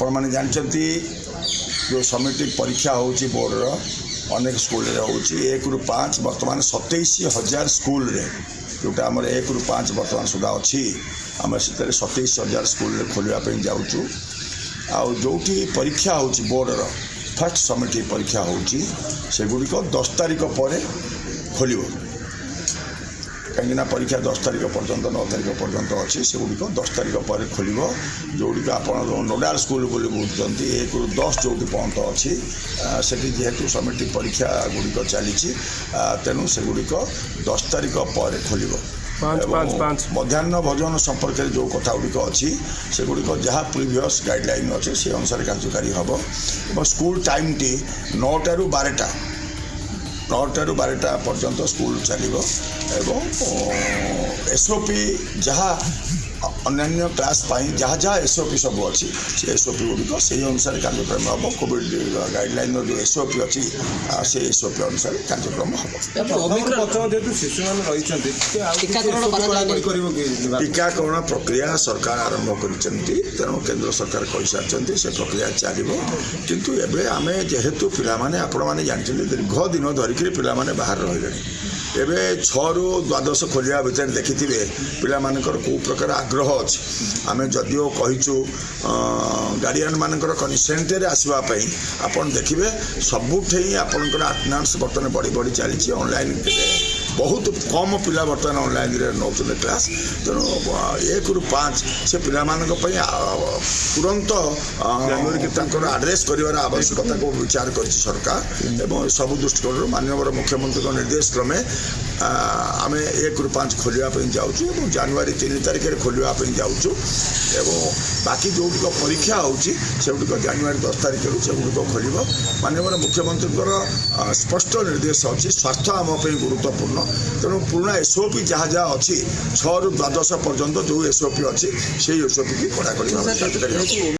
ଆପଣମାନେ ଜାଣିଛନ୍ତି ଯେଉଁ ସମିଟି ପରୀକ୍ଷା ହେଉଛି ବୋର୍ଡ଼ର ଅନେକ ସ୍କୁଲରେ ହେଉଛି ଏକରୁ ପାଞ୍ଚ ବର୍ତ୍ତମାନ ସତେଇଶ ହଜାର ସ୍କୁଲରେ ଯେଉଁଟା ଆମର ଏକରୁ ପାଞ୍ଚ ବର୍ତ୍ତମାନ ସୁଦ୍ଧା ଅଛି ଆମେ ସେଥିରେ ସତେଇଶ ହଜାର ସ୍କୁଲରେ ଖୋଲିବା ପାଇଁ ଯାଉଛୁ। ଆଉ ଯେଉଁଠି ପରୀକ୍ଷା ହେଉଛି ବୋର୍ଡ଼ର ଫାର୍ଷ୍ଟ ସମିଟି ପରୀକ୍ଷା ହେଉଛି ସେଗୁଡ଼ିକ ଦଶ ତାରିଖ ପରେ ଖୋଲିବ। କାହିଁକିନା ପରୀକ୍ଷା ଦଶ ତାରିଖ ପର୍ଯ୍ୟନ୍ତ ନଅ ତାରିଖ ପର୍ଯ୍ୟନ୍ତ ଅଛି ସେଗୁଡ଼ିକ ଦଶ ତାରିଖ ପରେ ଖୋଲିବ। ଯେଉଁଗୁଡ଼ିକ ଆପଣ ନୋଡାଲ ସ୍କୁଲ ବୋଲି ବୁଝୁଛନ୍ତି ଏକରୁ ଦଶ ଯେଉଁଠି ପର୍ଯ୍ୟନ୍ତ ଅଛି ସେଠି ଯେହେତୁ ସମିଟି ପରୀକ୍ଷା ଗୁଡ଼ିକ ଚାଲିଛି ତେଣୁ ସେଗୁଡ଼ିକ ଦଶ ତାରିଖ ପରେ ଖୋଲିବ। ମଧ୍ୟାହ୍ନ ଭୋଜନ ସମ୍ପର୍କରେ ଯେଉଁ କଥା ଗୁଡ଼ିକ ଅଛି ସେଗୁଡ଼ିକ ଯାହା ପ୍ରିଭିୟସ୍ ଗାଇଡ଼ଲାଇନ୍ ଅଛି ସେ ଅନୁସାରେ କାର୍ଯ୍ୟକାରୀ ହେବ। ଏବଂ ସ୍କୁଲ ଟାଇମ୍ଟି ନଅଟାରୁ ବାରଟା ନଅଟାରୁ ବାରଟା ପର୍ଯ୍ୟନ୍ତ ସ୍କୁଲ ଚାଲିବ ଏବଂ ଏସ୍ ଓ ପି ଯାହା ଅନ୍ୟାନ୍ୟ କ୍ଲାସ୍ ପାଇଁ ଯାହା ଯାହା ଏସ୍ ଓ ପି ସବୁ ଅଛି ସେ ଏସ୍ ଓ ପି ଗୁଡ଼ିକ ସେହି ଅନୁସାରେ କାର୍ଯ୍ୟକ୍ରମ ହେବ କୋଭିଡ଼ ଗାଇଡ଼ଲାଇନ୍ର ଯେଉଁ ଏସ୍ ଓ ପି ଅଛି ଆ, ସେ ଏସ୍ ଓ ପି ଅନୁସାରେ କାର୍ଯ୍ୟକ୍ରମ ହେବ ପ୍ରଥମ ପ୍ରଥମ ଯେହେତୁ ଶିଶୁମାନେ ରହିଛନ୍ତି ଟିକେ ଆଉ କିଛି ଟୀକାକରଣ SOP କରାଯାଇ କଡ଼ାକଡ଼ି କରିବ କି ବିଭାଗ? ଟିକାକରଣ ପ୍ରକ୍ରିୟା ସରକାର ଆରମ୍ଭ କରିଛନ୍ତି ତେଣୁ କେନ୍ଦ୍ର ସରକାର କହିସାରିଛନ୍ତି ସେ ପ୍ରକ୍ରିୟା ଚାଲିବ। କିନ୍ତୁ ଏବେ ଆମେ ଯେହେତୁ ପିଲାମାନେ ଆପଣମାନେ ଜାଣିଛନ୍ତି ଦୀର୍ଘ ଦିନ ଧରିକିରି ପିଲାମାନେ ବାହାରେ ରହିଲେଣି। ଏବେ ଛଅରୁ ଦ୍ୱାଦଶ ଖୋଲିବା ଭିତରେ ଦେଖିଥିବେ ପିଲାମାନଙ୍କର କେଉଁ ପ୍ରକାର ଆଗ୍ରହ ଅଛି। ଆମେ ଯଦିଓ କହିଛୁ ଗାର୍ଡ଼ିଆନ୍ ମାନଙ୍କର କନସେଣ୍ଟରେ ଆସିବା ପାଇଁ ଆପଣ ଦେଖିବେ ସବୁଠି ଆପଣଙ୍କର ଆଟେଣ୍ଡାନ୍ସ ବର୍ତ୍ତମାନ ବଢ଼ି ବଢ଼ି ଚାଲିଛି ଅନଲାଇନ୍ ବହୁତ କମ୍ ପିଲା ବର୍ତ୍ତମାନ ଅନଲାଇନ୍ରେ ନେଉଛନ୍ତି କ୍ଲାସ୍ ତେଣୁ ଏକରୁ ପାଞ୍ଚ ସେ ପିଲାମାନଙ୍କ ପାଇଁ ତୁରନ୍ତ ଆ, ତାଙ୍କର ଆଡ୍ରେସ୍ କରିବାର ଆବଶ୍ୟକତାକୁ ବିଚାର କରିଛି ସରକାର ଏବଂ ସବୁ ଦୃଷ୍ଟିକୋଣରୁ ମାନ୍ୟବର ମୁଖ୍ୟମନ୍ତ୍ରୀଙ୍କ ନିର୍ଦ୍ଦେଶ କ୍ରମେ ଆମେ ଏକରୁ ପାଞ୍ଚ ଖୋଲିବା ପାଇଁ ଯାଉଛୁ ଏବଂ ଜାନୁଆରୀ ତିନି ତାରିଖରେ ଖୋଲିବା ପାଇଁ ଯାଉଛୁ ଏବଂ ବାକି ଯେଉଁଗୁଡ଼ିକ ପରୀକ୍ଷା ହେଉଛି ସେଗୁଡ଼ିକ ଜାନୁଆରୀ ଦଶ ତାରିଖରୁ ସେଗୁଡ଼ିକ ଖୋଲିବ। ମାନ୍ୟବର ମୁଖ୍ୟମନ୍ତ୍ରୀଙ୍କର ସ୍ପଷ୍ଟ ନିର୍ଦ୍ଦେଶ ଅଛି ସ୍ୱାସ୍ଥ୍ୟ ଆମ ପାଇଁ ଗୁରୁତ୍ୱପୂର୍ଣ୍ଣ ତେଣୁ ପୁରୁଣା ଏସ୍ଓପି ଯାହା ଯାହା ଅଛି ଛଅରୁ ଦ୍ୱାଦଶ ପର୍ଯ୍ୟନ୍ତ ଯେଉଁ ଏସ୍ଓପି ଅଛି ସେଇ ଏସ୍ଓପି କି କଡ଼ାକଡ଼ି ଭାବରେ କାର୍ଯ୍ୟକାରୀ ହେବ